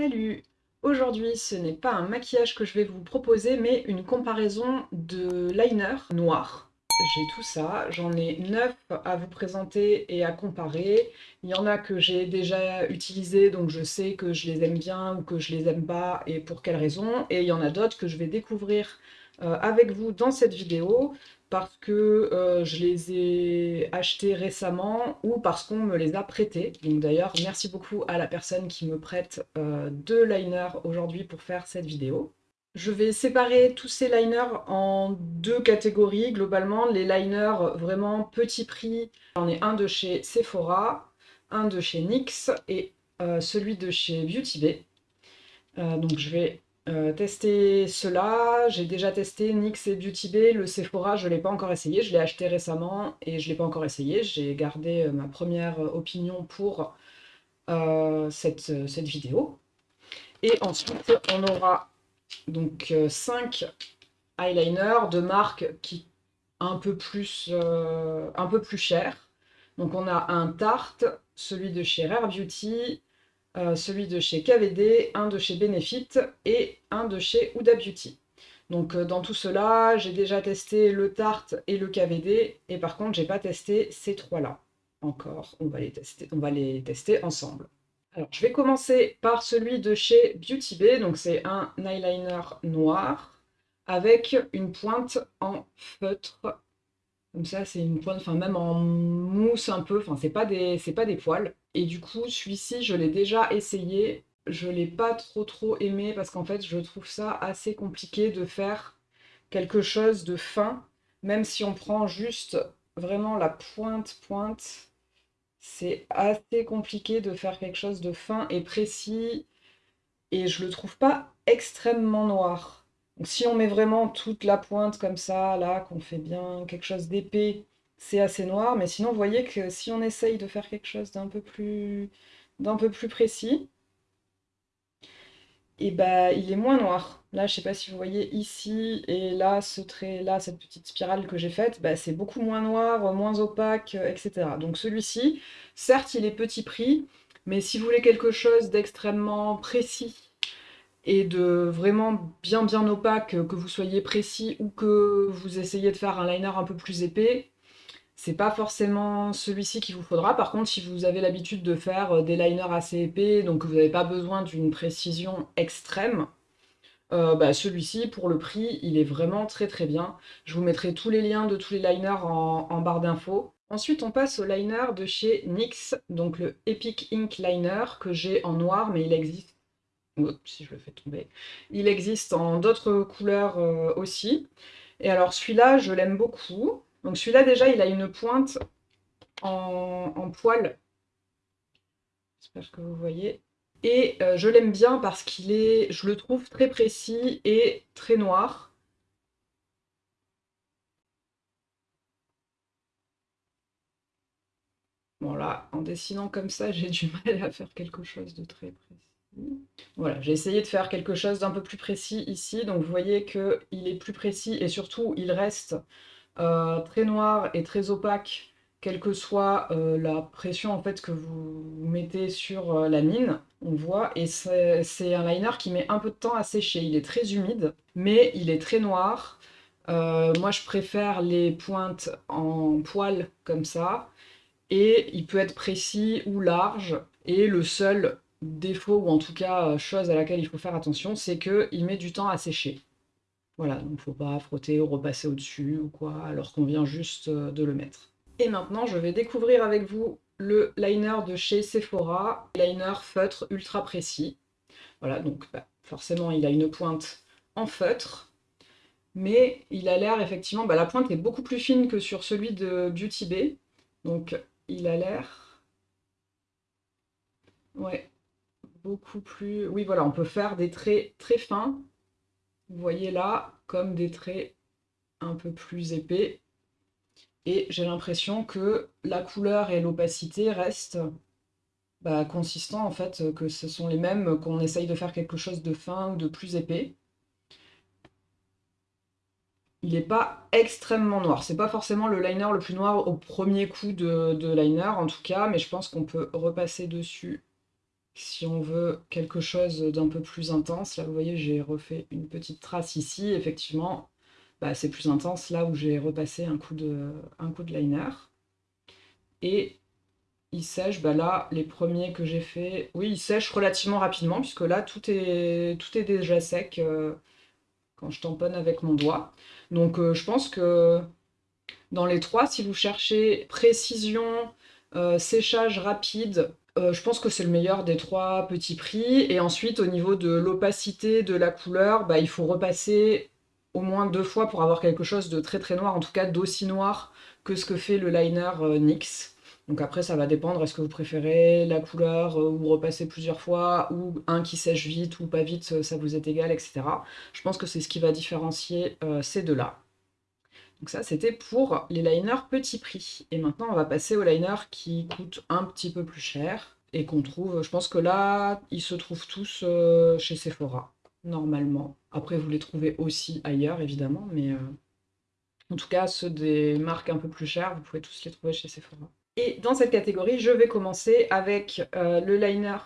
Salut Aujourd'hui, ce n'est pas un maquillage que je vais vous proposer, mais une comparaison de liner noir. J'ai tout ça, j'en ai 9 à vous présenter et à comparer. Il y en a que j'ai déjà utilisé, donc je sais que je les aime bien ou que je les aime pas et pour quelles raisons. Et il y en a d'autres que je vais découvrir euh, avec vous dans cette vidéo parce que euh, je les ai achetés récemment ou parce qu'on me les a prêtés. Donc d'ailleurs, merci beaucoup à la personne qui me prête euh, deux liners aujourd'hui pour faire cette vidéo. Je vais séparer tous ces liners en deux catégories. Globalement, les liners vraiment petit prix. J'en ai un de chez Sephora, un de chez NYX et euh, celui de chez Beauty Bay. donc je vais euh, tester cela, j'ai déjà testé NYX et Beauty Bay, le Sephora je ne l'ai pas encore essayé, je l'ai acheté récemment et je ne l'ai pas encore essayé, j'ai gardé euh, ma première euh, opinion pour cette, vidéo. Et ensuite on aura donc 5 eyeliners de marque qui un peu plus, un peu plus cher. Donc on a un Tarte, celui de chez Rare Beauty, euh, celui de chez KVD, un de chez Benefit et un de chez Huda Beauty. Donc euh, dans tout cela, j'ai déjà testé le Tarte et le KVD, et par contre, j'ai pas testé ces trois-là encore. On va les tester, on va les tester ensemble. Alors, je vais commencer par celui de chez Beauty Bay, donc c'est un eyeliner noir avec une pointe en feutre. Comme ça, c'est une pointe, enfin même en mousse un peu, enfin c'est pas, pas des poils. Et du coup, celui-ci, je l'ai déjà essayé. Je l'ai pas trop trop aimé parce qu'en fait, je trouve ça assez compliqué de faire quelque chose de fin. Même si on prend juste vraiment la pointe pointe, c'est assez compliqué de faire quelque chose de fin et précis. Et je le trouve pas extrêmement noir. Donc si on met vraiment toute la pointe comme ça, là, qu'on fait bien quelque chose d'épais, c'est assez noir, mais sinon vous voyez que si on essaye de faire quelque chose d'un peu plus d'un peu plus précis, et eh bah il est moins noir. Là, je sais pas si vous voyez ici et là, ce trait là, cette petite spirale que j'ai faite, bah, c'est beaucoup moins noir, moins opaque, etc. Donc celui-ci, certes, il est petit prix, mais si vous voulez quelque chose d'extrêmement précis et de vraiment bien bien opaque, que vous soyez précis ou que vous essayez de faire un liner un peu plus épais, c'est pas forcément celui-ci qu'il vous faudra. Par contre, si vous avez l'habitude de faire euh, des liners assez épais, donc vous n'avez pas besoin d'une précision extrême, euh, bah, celui-ci, pour le prix, il est vraiment très très bien. Je vous mettrai tous les liens de tous les liners en, barre d'infos. Ensuite, on passe au liner de chez NYX, donc le Epic Ink Liner, que j'ai en noir, mais il existe... si je le fais tomber. Il existe en d'autres couleurs euh, aussi. Et alors celui-là, je l'aime beaucoup. Donc celui-là, déjà, il a une pointe en, poil. J'espère que vous voyez. Et euh, je l'aime bien parce qu'il est, je le trouve très précis et très noir. Bon là, en dessinant comme ça, j'ai du mal à faire quelque chose de très précis. Voilà, j'ai essayé de faire quelque chose d'un peu plus précis ici. Donc vous voyez qu'il est plus précis et surtout, il reste très noir et très opaque, quelle que soit euh, la pression en fait que vous mettez sur euh, la mine, on voit, et c'est un liner qui met un peu de temps à sécher. Il est très humide, mais il est très noir. moi, je préfère les pointes en poil comme ça, et il peut être précis ou large, et le seul défaut, ou en tout cas chose à laquelle il faut faire attention, c'est qu'il met du temps à sécher. Voilà, donc faut pas frotter ou repasser au-dessus ou quoi, alors qu'on vient juste euh, de le mettre. Et maintenant, je vais découvrir avec vous le liner de chez Sephora, liner feutre ultra précis. Voilà, donc bah, forcément, il a une pointe en feutre, mais il a l'air effectivement, bah, la pointe est beaucoup plus fine que sur celui de Beauty Bay, donc il a l'air... Ouais, beaucoup plus... Oui, voilà, on peut faire des traits très fins, vous voyez là, comme des traits un peu plus épais. Et j'ai l'impression que la couleur et l'opacité restent bah, consistants, en fait, que ce sont les mêmes qu'on essaye de faire quelque chose de fin ou de plus épais. Il n'est pas extrêmement noir. C'est pas forcément le liner le plus noir au premier coup de, de liner, en tout cas, mais je pense qu'on peut repasser dessus si on veut quelque chose d'un peu plus intense, là vous voyez j'ai refait une petite trace ici, effectivement bah, c'est plus intense là où j'ai repassé un coup, de, liner. Et il sèche, bah là les premiers que j'ai fait, oui ils sèchent relativement rapidement puisque là tout est, tout est déjà sec euh, quand je tamponne avec mon doigt. Donc euh, je pense que dans les trois, si vous cherchez précision, euh, séchage rapide, euh, je pense que c'est le meilleur des trois petits prix. Et ensuite, au niveau de l'opacité de la couleur, bah, il faut repasser au moins deux fois pour avoir quelque chose de très très noir, en tout cas d'aussi noir que ce que fait le liner euh, NYX. Donc après, ça va dépendre, est-ce que vous préférez la couleur ou repasser plusieurs fois, ou un qui sèche vite ou pas vite, ça vous est égal, etc. Je pense que c'est ce qui va différencier ces deux-là. Donc ça, c'était pour les liners petit prix. Et maintenant, on va passer aux liners qui coûtent un petit peu plus cher et qu'on trouve... Je pense que là, ils se trouvent tous euh, chez Sephora, normalement. Après, vous les trouvez aussi ailleurs, évidemment, mais... Euh, en tout cas, ceux des marques un peu plus chères, vous pouvez tous les trouver chez Sephora. Et dans cette catégorie, je vais commencer avec euh, le liner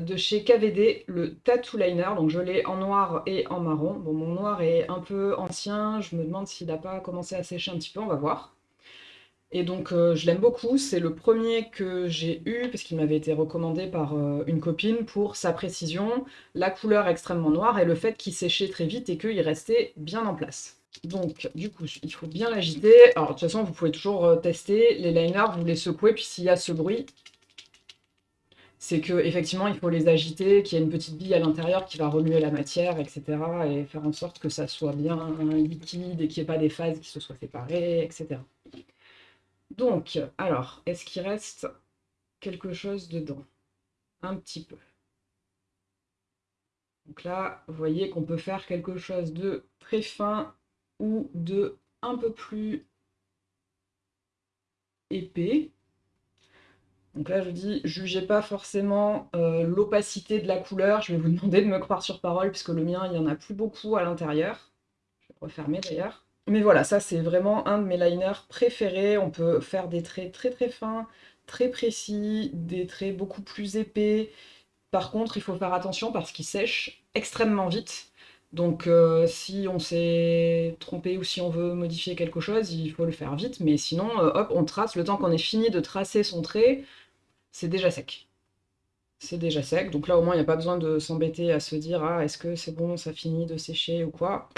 de chez KVD, le Tattoo Liner. Donc je l'ai en noir et en marron. Bon, mon noir est un peu ancien, je me demande s'il n'a pas commencé à sécher un petit peu, on va voir. Et donc euh, je l'aime beaucoup, c'est le premier que j'ai eu, parce qu'il m'avait été recommandé par euh, une copine pour sa précision, la couleur extrêmement noire et le fait qu'il séchait très vite et qu'il restait bien en place. Donc, du coup, il faut bien l'agiter. Alors, de toute façon, vous pouvez toujours euh, tester. Les liners, vous les secouez, puis s'il y a ce bruit, c'est qu'effectivement, il faut les agiter, qu'il y ait une petite bille à l'intérieur qui va remuer la matière, etc. et faire en sorte que ça soit bien liquide et qu'il n'y ait pas des phases qui se soient séparées, etc. Donc, alors, est-ce qu'il reste quelque chose dedans? Un petit peu. Donc là, vous voyez qu'on peut faire quelque chose de très fin ou de un peu plus épais. Donc là, je dis, jugez pas forcément euh, l'opacité de la couleur. Je vais vous demander de me croire sur parole, puisque le mien, il n'y en a plus beaucoup à l'intérieur. Je vais refermer d'ailleurs. Mais voilà, ça, c'est vraiment un de mes liners préférés. On peut faire des traits très très fins, très précis, des traits beaucoup plus épais. Par contre, il faut faire attention parce qu'il sèche extrêmement vite. Donc euh, si on s'est trompé ou si on veut modifier quelque chose, il faut le faire vite. Mais sinon, euh, hop, on trace. Le temps qu'on ait fini de tracer son trait, c'est déjà sec. C'est déjà sec, donc là au moins il n'y a pas besoin de s'embêter à se dire « Ah, est-ce que c'est bon, ça finit de sécher ou quoi ?»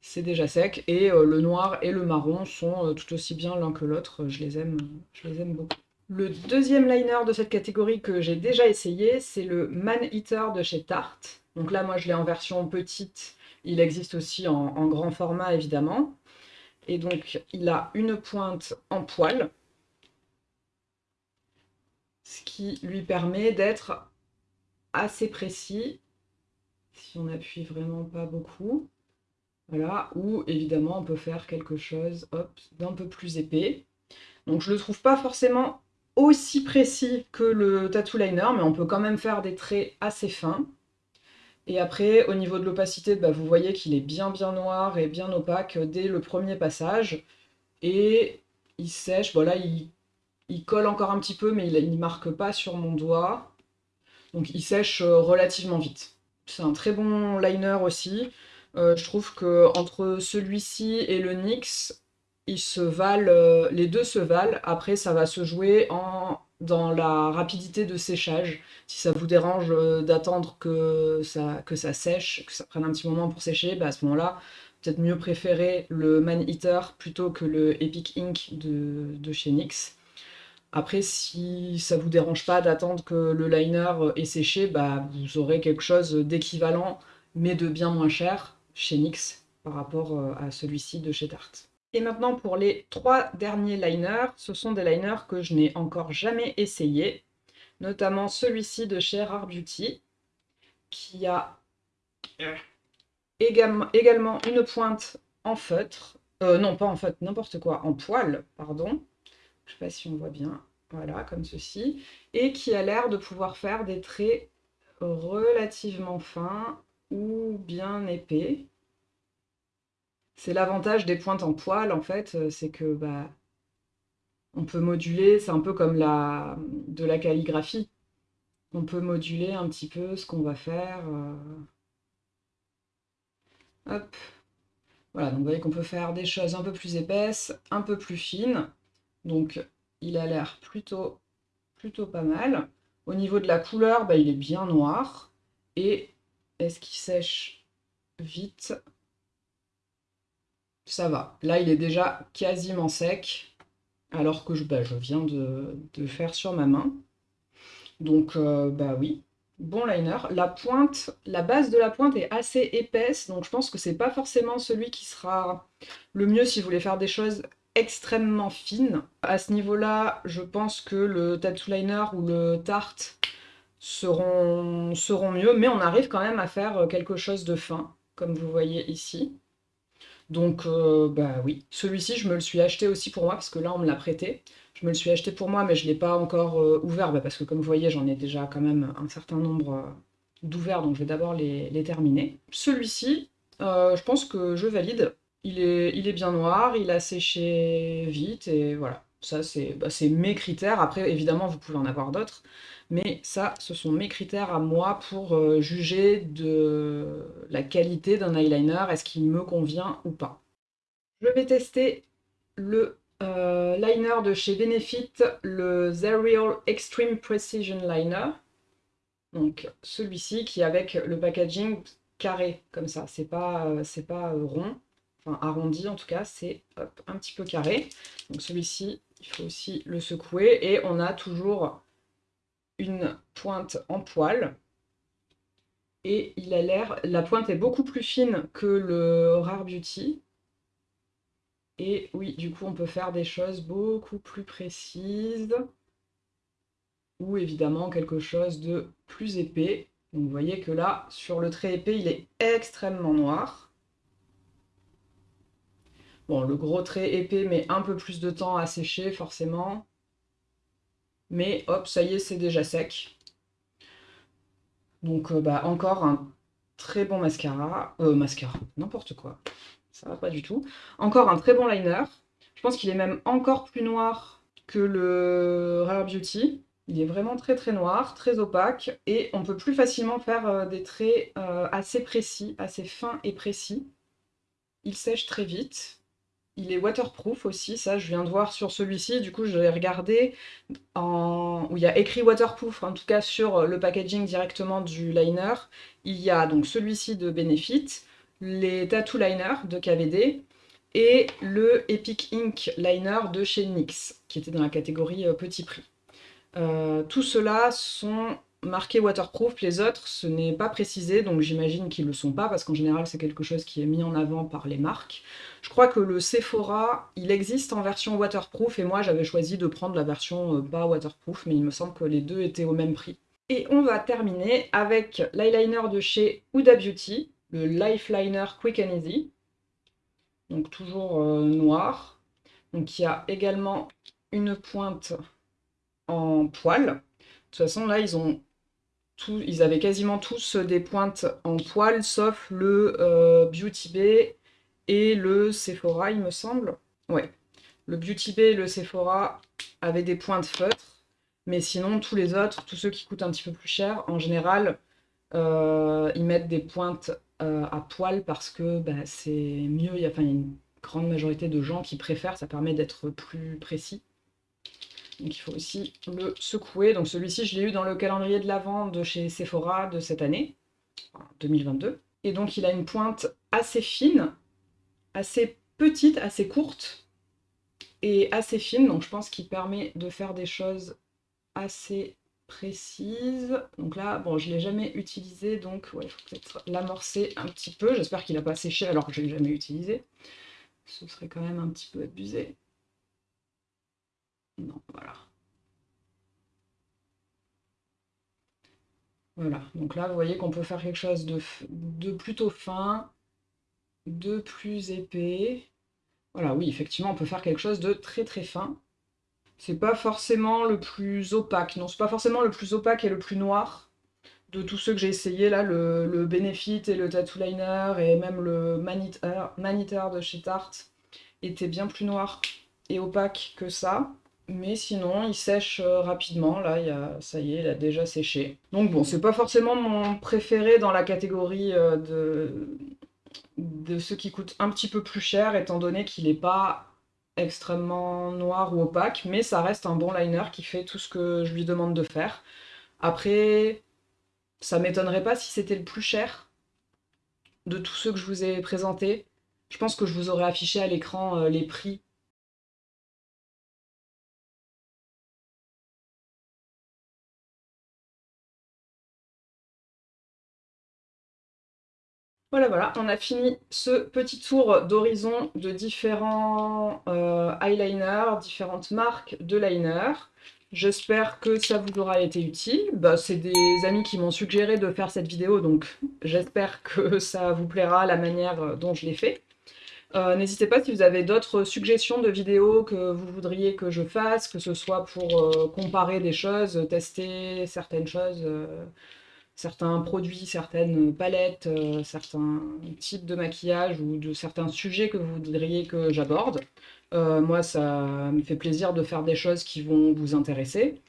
C'est déjà sec, et euh, le noir et le marron sont euh, tout aussi bien l'un que l'autre, je, les aime, je les aime beaucoup. Le deuxième liner de cette catégorie que j'ai déjà essayé, c'est le Man Eater de chez Tarte. Donc là, moi, je l'ai en version petite. Il existe aussi en, en, grand format, évidemment. Et donc, il a une pointe en poil ce qui lui permet d'être assez précis, si on appuie vraiment pas beaucoup, voilà, ou évidemment on peut faire quelque chose d'un peu plus épais. Donc je le trouve pas forcément aussi précis que le tattoo liner, mais on peut quand même faire des traits assez fins. Et après, au niveau de l'opacité, bah, vous voyez qu'il est bien bien noir et bien opaque dès le premier passage. Et il sèche, voilà, il il colle encore un petit peu, mais il ne marque pas sur mon doigt. Donc il sèche euh, relativement vite. C'est un très bon liner aussi. Euh, je trouve que entre celui-ci et le NYX, ils se valent, euh, les deux se valent. Après, ça va se jouer en, dans la rapidité de séchage. Si ça vous dérange d'attendre que ça, que ça sèche, que ça prenne un petit moment pour sécher, bah à ce moment-là, peut-être mieux préférer le Man Eater plutôt que le Epic Ink de, de chez NYX. Après, si ça vous dérange pas d'attendre que le liner est séché, bah, vous aurez quelque chose d'équivalent, mais de bien moins cher chez NYX par rapport euh, à celui-ci de chez Tarte. Et maintenant, pour les trois derniers liners, ce sont des liners que je n'ai encore jamais essayé, notamment celui-ci de chez Rare Beauty, qui a euh, également une pointe en feutre, euh, non pas en feutre, n'importe quoi, en poil, pardon, je sais pas si on voit bien, voilà, comme ceci, et qui a l'air de pouvoir faire des traits relativement fins ou bien épais. C'est l'avantage des pointes en poil, en fait, euh, c'est que bah, on peut moduler, c'est un peu comme la, de la calligraphie. on peut moduler un petit peu ce qu'on va faire. Euh. Hop. Voilà, donc vous voyez qu'on peut faire des choses un peu plus épaisses, un peu plus fines. Donc il a l'air plutôt, plutôt pas mal. Au niveau de la couleur, bah, il est bien noir. Et est-ce qu'il sèche vite? Ça va. Là, il est déjà quasiment sec, alors que je, bah, je viens de, faire sur ma main. Donc, euh, bah oui, bon liner. La pointe, la base de la pointe est assez épaisse, donc je pense que c'est pas forcément celui qui sera le mieux si vous voulez faire des choses extrêmement fines. À ce niveau-là, je pense que le tattoo liner ou le tarte seront, seront mieux, mais on arrive quand même à faire quelque chose de fin, comme vous voyez ici. Donc, euh, bah oui. Celui-ci, je me le suis acheté aussi pour moi, parce que là, on me l'a prêté. Je me le suis acheté pour moi, mais je ne l'ai pas encore euh, ouvert, bah, parce que comme vous voyez, j'en ai déjà quand même un certain nombre euh, d'ouverts, donc je vais d'abord les, terminer. Celui-ci, je pense que je valide. Il est, bien noir, il a séché vite, et voilà. Ça, bah, c'est mes critères. Après, évidemment, vous pouvez en avoir d'autres. Mais ça, ce sont mes critères à moi pour euh, juger de la qualité d'un eyeliner. Est-ce qu'il me convient ou pas? Je vais tester le euh, liner de chez Benefit, le Zerial Extreme Precision Liner. Donc celui-ci qui est avec le packaging carré, comme ça. C'est pas, euh, pas rond, enfin arrondi en tout cas, c'est un petit peu carré. Donc celui-ci, il faut aussi le secouer. Et on a toujours une pointe en poil. Et il a l'air, la pointe est beaucoup plus fine que le Rare Beauty. Et oui du coup on peut faire des choses beaucoup plus précises. Ou évidemment quelque chose de plus épais. Donc vous voyez que là sur le trait épais il est extrêmement noir Bon, le gros trait épais met un peu plus de temps à sécher, forcément. Mais hop, ça y est, c'est déjà sec. Donc, euh, bah, encore un très bon mascara. Euh, mascara, n'importe quoi. Ça va pas du tout. Encore un très bon liner. Je pense qu'il est même encore plus noir que le Rare Beauty. Il est vraiment très très noir, très opaque, et on peut plus facilement faire euh, des traits euh, assez précis, assez fins et précis. Il sèche très vite. Il est waterproof aussi, ça je viens de voir sur celui-ci, du coup je l'ai regardé en... où il y a écrit waterproof, en tout cas sur le packaging directement du liner. Il y a donc celui-ci de Benefit, les Tattoo Liner de KVD et le Epic Ink Liner de chez NYX, qui était dans la catégorie euh, petit prix. Euh, tout cela sont marqué waterproof, les autres, ce n'est pas précisé, donc j'imagine qu'ils le sont pas, parce qu'en général c'est quelque chose qui est mis en avant par les marques. Je crois que le Sephora, il existe en version waterproof, et moi j'avais choisi de prendre la version euh, pas waterproof, mais il me semble que les deux étaient au même prix. Et on va terminer avec l'eyeliner de chez Huda Beauty, le Lifeliner Quick and Easy, donc toujours euh, noir. Donc il y a également une pointe en poil. De toute façon, là, ils ont ils avaient quasiment tous des pointes en poil, sauf le euh, Beauty Bay et le Sephora, il me semble. Ouais, le Beauty Bay et le Sephora avaient des pointes feutres, mais sinon, tous les autres, tous ceux qui coûtent un petit peu plus cher, en général, euh, ils mettent des pointes euh, à poil parce que bah, c'est mieux, il y a une grande majorité de gens qui préfèrent, ça permet d'être plus précis. Donc il faut aussi le secouer. Donc celui-ci, je l'ai eu dans le calendrier de l'Avent de chez Sephora de cette année, 2022. Et donc il a une pointe assez fine, assez petite, assez courte et assez fine. Donc je pense qu'il permet de faire des choses assez précises. Donc là, bon, je ne l'ai jamais utilisé, donc il faut peut-être l'amorcer un petit peu. J'espère qu'il n'a pas séché alors que je ne l'ai jamais utilisé. Ce serait quand même un petit peu abusé. Non, voilà. Voilà, donc là, vous voyez qu'on peut faire quelque chose de, plutôt fin, de plus épais. Voilà, oui, effectivement, on peut faire quelque chose de très très fin. C'est pas forcément le plus opaque, non, c'est pas forcément le plus opaque et le plus noir de tous ceux que j'ai essayé, là, le, Benefit et le Tattoo Liner, et même le Maniter, de chez Tarte, était bien plus noir et opaque que ça. Mais sinon il sèche rapidement, là a, ça y est, il a déjà séché. Donc bon, c'est pas forcément mon préféré dans la catégorie de, de ceux qui coûtent un petit peu plus cher, étant donné qu'il n'est pas extrêmement noir ou opaque, mais ça reste un bon liner qui fait tout ce que je lui demande de faire. Après, ça m'étonnerait pas si c'était le plus cher de tous ceux que je vous ai présentés. Je pense que je vous aurais affiché à l'écran euh, les prix Voilà, voilà, on a fini ce petit tour d'horizon de différents euh, eyeliners, différentes marques de liner. J'espère que ça vous aura été utile. Bah, c'est des amis qui m'ont suggéré de faire cette vidéo, donc j'espère que ça vous plaira la manière dont je l'ai fait. Euh, n'hésitez pas si vous avez d'autres suggestions de vidéos que vous voudriez que je fasse, que ce soit pour euh, comparer des choses, tester certaines choses certains produits, certaines palettes, euh, certains types de maquillage ou de certains sujets que vous voudriez que j'aborde. Euh, moi, ça me fait plaisir de faire des choses qui vont vous intéresser.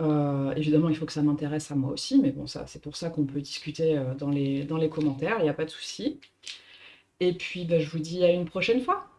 Euh, évidemment, il faut que ça m'intéresse à moi aussi, mais bon, ça, c'est pour ça qu'on peut discuter dans les, commentaires, il n'y a pas de souci. Et puis, bah, je vous dis à une prochaine fois